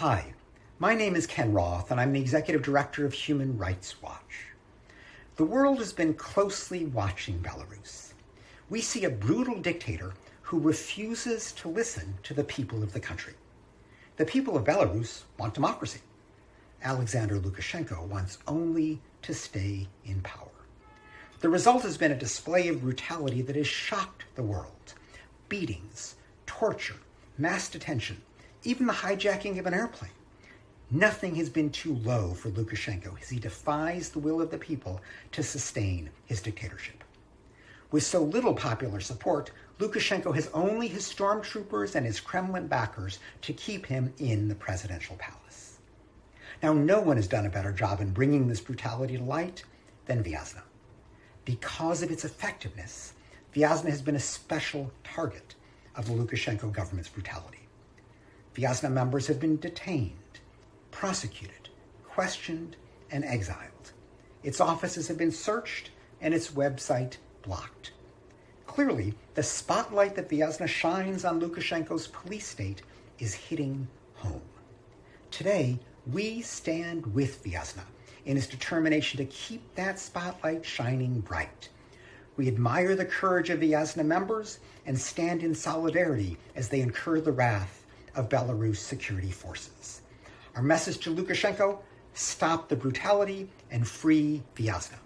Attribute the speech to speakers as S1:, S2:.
S1: Hi, my name is Ken Roth, and I'm the Executive Director of Human Rights Watch. The world has been closely watching Belarus. We see a brutal dictator who refuses to listen to the people of the country. The people of Belarus want democracy. Alexander Lukashenko wants only to stay in power. The result has been a display of brutality that has shocked the world. Beatings, torture, mass detention, even the hijacking of an airplane. Nothing has been too low for Lukashenko as he defies the will of the people to sustain his dictatorship. With so little popular support, Lukashenko has only his stormtroopers and his Kremlin backers to keep him in the presidential palace. Now, no one has done a better job in bringing this brutality to light than Viasna. Because of its effectiveness, Viasna has been a special target of the Lukashenko government's brutality. Viasna members have been detained, prosecuted, questioned, and exiled. Its offices have been searched and its website blocked. Clearly, the spotlight that Viasna shines on Lukashenko's police state is hitting home. Today, we stand with Viasna in his determination to keep that spotlight shining bright. We admire the courage of Viasna members and stand in solidarity as they incur the wrath of Belarus security forces. Our message to Lukashenko, stop the brutality and free Viasna.